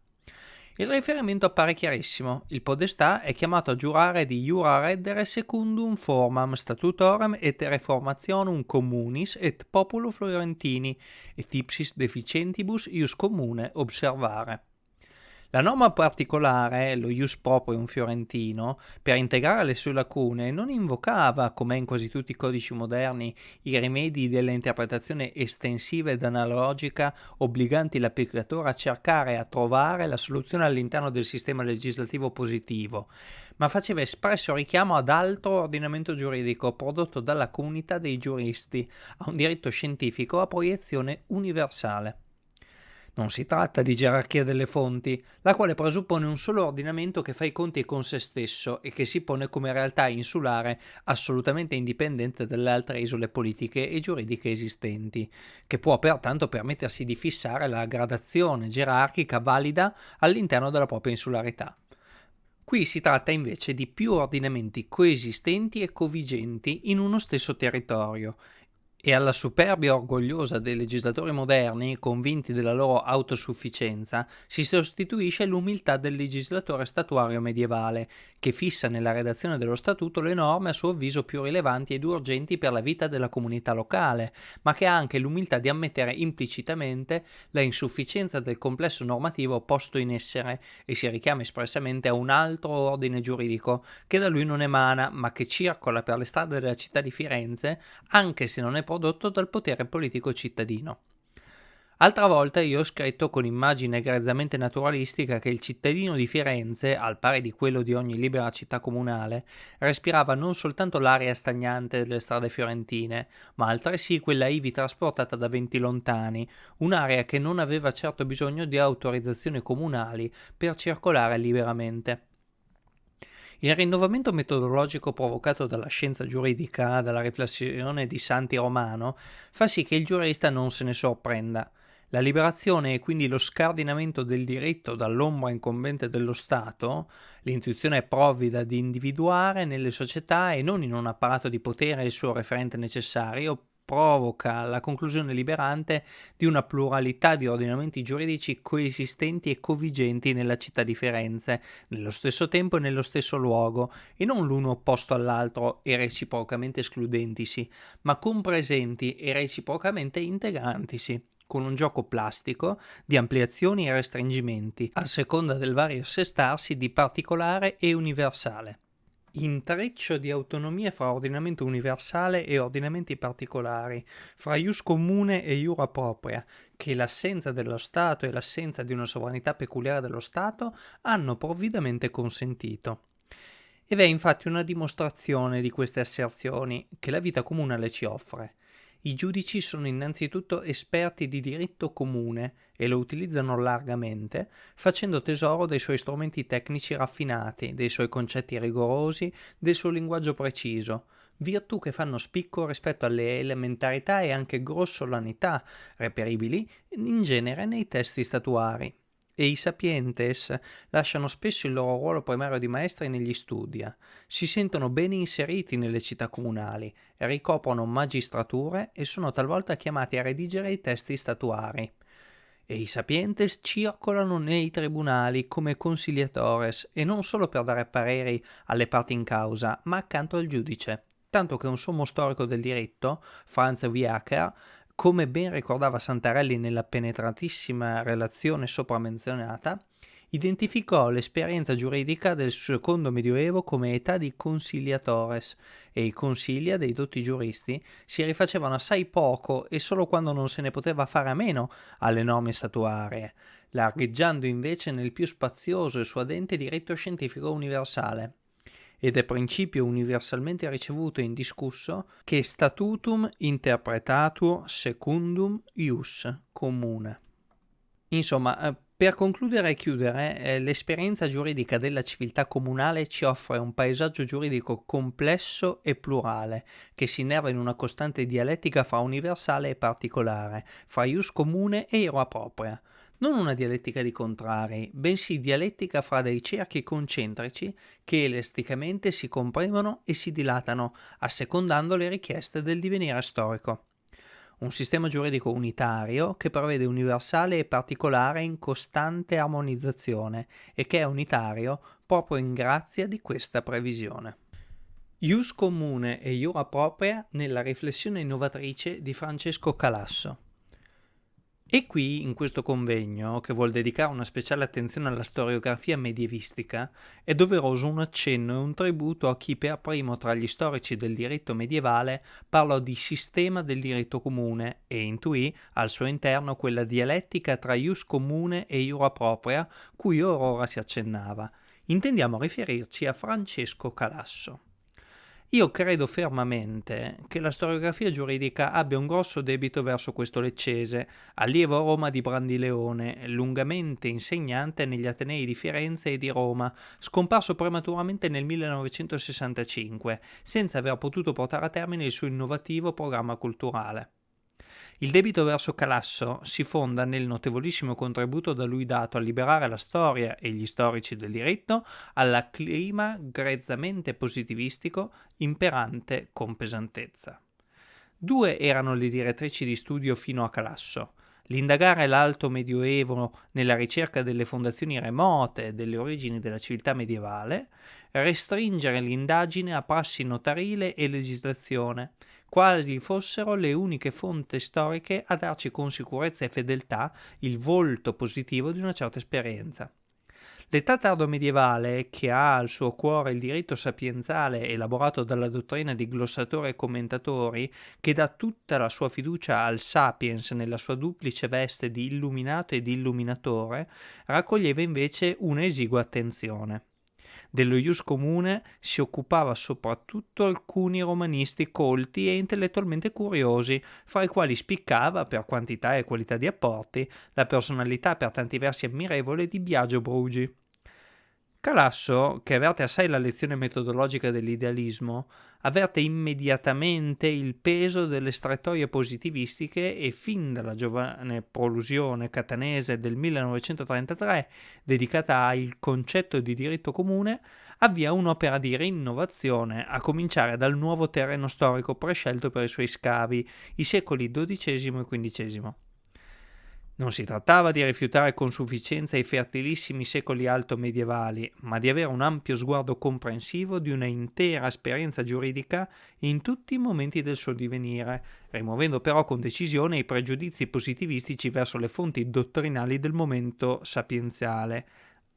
Il riferimento appare chiarissimo, il podestà è chiamato a giurare di jura reddere secundum formam statutorem et reformationum communis et populo fiorentini et ipsis deficientibus ius comune observare. La norma particolare, lo ius proprium fiorentino, per integrare le sue lacune, non invocava, come in quasi tutti i codici moderni, i rimedi dell'interpretazione estensiva ed analogica obbliganti l'applicatore a cercare e a trovare la soluzione all'interno del sistema legislativo positivo, ma faceva espresso richiamo ad altro ordinamento giuridico prodotto dalla comunità dei giuristi, a un diritto scientifico a proiezione universale. Non si tratta di gerarchia delle fonti, la quale presuppone un solo ordinamento che fa i conti con se stesso e che si pone come realtà insulare assolutamente indipendente dalle altre isole politiche e giuridiche esistenti, che può pertanto permettersi di fissare la gradazione gerarchica valida all'interno della propria insularità. Qui si tratta invece di più ordinamenti coesistenti e covigenti in uno stesso territorio e alla superbia orgogliosa dei legislatori moderni, convinti della loro autosufficienza, si sostituisce l'umiltà del legislatore statuario medievale, che fissa nella redazione dello statuto le norme a suo avviso più rilevanti ed urgenti per la vita della comunità locale, ma che ha anche l'umiltà di ammettere implicitamente la insufficienza del complesso normativo posto in essere e si richiama espressamente a un altro ordine giuridico che da lui non emana, ma che circola per le strade della città di Firenze, anche se non è prodotto dal potere politico cittadino. Altra volta io ho scritto con immagine grezzamente naturalistica che il cittadino di Firenze, al pari di quello di ogni libera città comunale, respirava non soltanto l'aria stagnante delle strade fiorentine, ma altresì quella ivi trasportata da venti lontani, un'area che non aveva certo bisogno di autorizzazioni comunali per circolare liberamente. Il rinnovamento metodologico provocato dalla scienza giuridica, dalla riflessione di Santi Romano, fa sì che il giurista non se ne sorprenda. La liberazione e quindi lo scardinamento del diritto dall'ombra incombente dello Stato, l'intuizione provvida di individuare nelle società e non in un apparato di potere il suo referente necessario, provoca la conclusione liberante di una pluralità di ordinamenti giuridici coesistenti e covigenti nella città di Firenze, nello stesso tempo e nello stesso luogo, e non l'uno opposto all'altro e reciprocamente escludentisi, ma compresenti e reciprocamente integrantisi con un gioco plastico di ampliazioni e restringimenti, a seconda del vario assestarsi di particolare e universale intreccio di autonomia fra ordinamento universale e ordinamenti particolari, fra ius comune e iura propria, che l'assenza dello Stato e l'assenza di una sovranità peculiare dello Stato hanno provvidamente consentito. Ed è infatti una dimostrazione di queste asserzioni che la vita comunale ci offre. I giudici sono innanzitutto esperti di diritto comune e lo utilizzano largamente, facendo tesoro dei suoi strumenti tecnici raffinati, dei suoi concetti rigorosi, del suo linguaggio preciso, virtù che fanno spicco rispetto alle elementarità e anche grossolanità reperibili in genere nei testi statuari e i sapientes lasciano spesso il loro ruolo primario di maestri negli studia, si sentono bene inseriti nelle città comunali, ricoprono magistrature e sono talvolta chiamati a redigere i testi statuari. E i sapientes circolano nei tribunali come conciliatores e non solo per dare pareri alle parti in causa, ma accanto al giudice tanto che un sommo storico del diritto, Franz Wiaker, come ben ricordava Santarelli nella penetratissima relazione sopra menzionata, identificò l'esperienza giuridica del secondo medioevo come età di conciliatores e i consiglia dei dotti giuristi si rifacevano assai poco e solo quando non se ne poteva fare a meno alle norme statuarie, largheggiando invece nel più spazioso e suadente diritto scientifico universale ed è principio universalmente ricevuto e indiscusso che statutum interpretatur secundum ius comune. Insomma, eh, per concludere e chiudere, eh, l'esperienza giuridica della civiltà comunale ci offre un paesaggio giuridico complesso e plurale, che si innerva in una costante dialettica fra universale e particolare, fra ius comune e ira propria. Non una dialettica di contrari, bensì dialettica fra dei cerchi concentrici che elasticamente si compremono e si dilatano, assecondando le richieste del divenire storico un sistema giuridico unitario che prevede universale e particolare in costante armonizzazione e che è unitario proprio in grazia di questa previsione. Ius comune e iura propria nella riflessione innovatrice di Francesco Calasso. E qui, in questo convegno, che vuol dedicare una speciale attenzione alla storiografia medievistica, è doveroso un accenno e un tributo a chi per primo tra gli storici del diritto medievale parlò di sistema del diritto comune e intuì al suo interno quella dialettica tra ius comune e iura propria cui ora si accennava. Intendiamo riferirci a Francesco Calasso. Io credo fermamente che la storiografia giuridica abbia un grosso debito verso questo leccese, allievo a Roma di Brandileone, lungamente insegnante negli Atenei di Firenze e di Roma, scomparso prematuramente nel 1965, senza aver potuto portare a termine il suo innovativo programma culturale. Il debito verso Calasso si fonda nel notevolissimo contributo da lui dato a liberare la storia e gli storici del diritto al clima grezzamente positivistico imperante con pesantezza. Due erano le direttrici di studio fino a Calasso, l'indagare l'alto medioevo nella ricerca delle fondazioni remote delle origini della civiltà medievale, restringere l'indagine a prassi notarile e legislazione, quali fossero le uniche fonti storiche a darci con sicurezza e fedeltà il volto positivo di una certa esperienza. L'età tardo-medievale, che ha al suo cuore il diritto sapienzale elaborato dalla dottrina di glossatori e commentatori, che dà tutta la sua fiducia al sapiens nella sua duplice veste di illuminato e di illuminatore, raccoglieva invece un'esigua attenzione. Dello ius comune si occupava soprattutto alcuni romanisti colti e intellettualmente curiosi, fra i quali spiccava, per quantità e qualità di apporti, la personalità per tanti versi ammirevole di Biagio Brugi. Calasso, che avverte assai la lezione metodologica dell'idealismo, avverte immediatamente il peso delle strettoie positivistiche e fin dalla giovane prolusione catanese del 1933, dedicata al concetto di diritto comune, avvia un'opera di rinnovazione, a cominciare dal nuovo terreno storico prescelto per i suoi scavi, i secoli XII e XV. Non si trattava di rifiutare con sufficienza i fertilissimi secoli alto medievali, ma di avere un ampio sguardo comprensivo di una intera esperienza giuridica in tutti i momenti del suo divenire, rimuovendo però con decisione i pregiudizi positivistici verso le fonti dottrinali del momento sapienziale.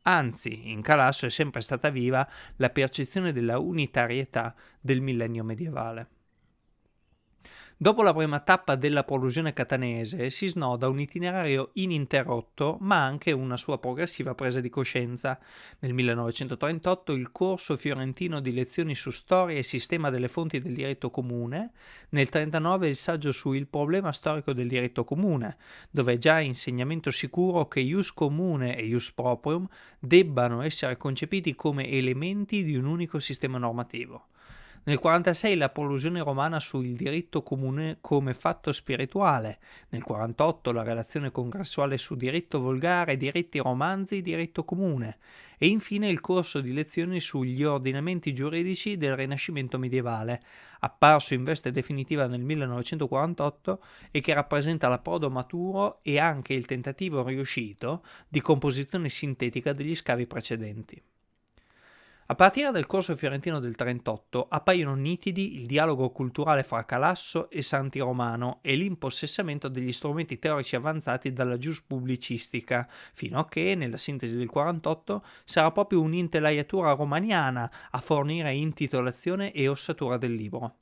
Anzi, in Calasso è sempre stata viva la percezione della unitarietà del millennio medievale. Dopo la prima tappa della prolusione catanese si snoda un itinerario ininterrotto ma anche una sua progressiva presa di coscienza. Nel 1938 il corso fiorentino di lezioni su storia e sistema delle fonti del diritto comune, nel 1939 il saggio su Il problema storico del diritto comune, dove è già insegnamento sicuro che ius comune e ius proprium debbano essere concepiti come elementi di un unico sistema normativo. Nel 46 la prolusione romana sul diritto comune come fatto spirituale, nel 48 la relazione congressuale su diritto volgare, diritti romanzi, diritto comune e infine il corso di lezioni sugli ordinamenti giuridici del Rinascimento medievale, apparso in veste definitiva nel 1948 e che rappresenta l'approdo maturo e anche il tentativo riuscito di composizione sintetica degli scavi precedenti. A partire dal corso fiorentino del 38 appaiono nitidi il dialogo culturale fra Calasso e Santi Romano e l'impossessamento degli strumenti teorici avanzati dalla giuspubblicistica, fino a che, nella sintesi del 48, sarà proprio un'intelaiatura romaniana a fornire intitolazione e ossatura del libro.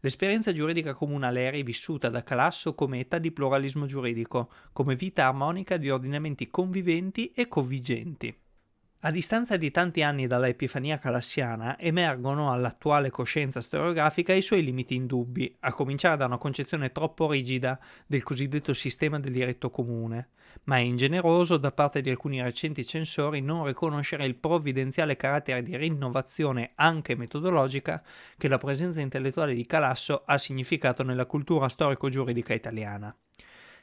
L'esperienza giuridica comunale è rivissuta da Calasso come età di pluralismo giuridico, come vita armonica di ordinamenti conviventi e convigenti. A distanza di tanti anni dalla Epifania calassiana emergono all'attuale coscienza storiografica i suoi limiti indubbi, a cominciare da una concezione troppo rigida del cosiddetto sistema del diritto comune, ma è ingeneroso da parte di alcuni recenti censori non riconoscere il provvidenziale carattere di rinnovazione anche metodologica che la presenza intellettuale di Calasso ha significato nella cultura storico-giuridica italiana.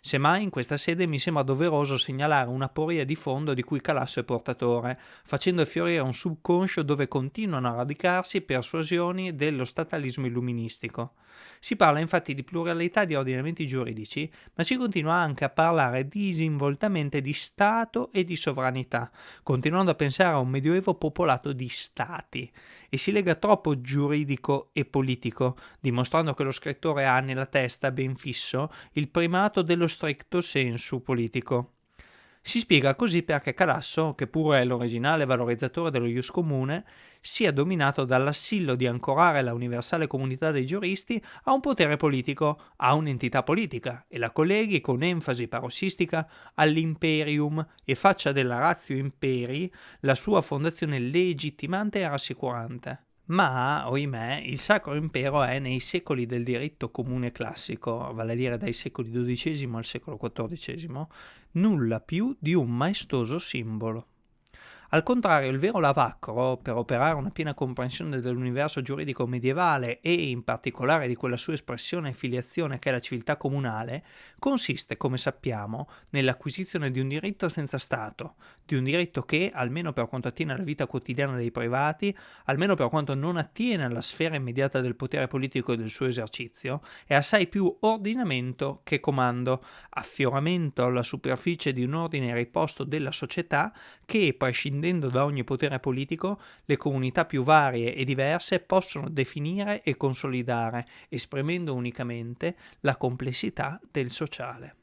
Semmai in questa sede mi sembra doveroso segnalare una poria di fondo di cui Calasso è portatore, facendo fiorire un subconscio dove continuano a radicarsi persuasioni dello statalismo illuministico. Si parla infatti di pluralità di ordinamenti giuridici, ma si continua anche a parlare disinvoltamente di Stato e di sovranità, continuando a pensare a un medioevo popolato di stati, e si lega troppo giuridico e politico, dimostrando che lo scrittore ha nella testa ben fisso il primato dello stricto sensu politico. Si spiega così perché Calasso, che pure è l'originale valorizzatore dello ius comune, sia dominato dall'assillo di ancorare la universale comunità dei giuristi a un potere politico, a un'entità politica, e la colleghi con enfasi parossistica all'imperium e faccia della ratio imperi la sua fondazione legittimante e rassicurante. Ma, oimè, il Sacro Impero è nei secoli del diritto comune classico, vale a dire dai secoli XII al secolo XIV, nulla più di un maestoso simbolo. Al contrario, il vero lavacro, per operare una piena comprensione dell'universo giuridico medievale e in particolare di quella sua espressione e filiazione che è la civiltà comunale, consiste, come sappiamo, nell'acquisizione di un diritto senza Stato, di un diritto che, almeno per quanto attiene alla vita quotidiana dei privati, almeno per quanto non attiene alla sfera immediata del potere politico e del suo esercizio, è assai più ordinamento che comando, affioramento alla superficie di un ordine riposto della società che, prescindendo da ogni potere politico, le comunità più varie e diverse possono definire e consolidare, esprimendo unicamente la complessità del sociale.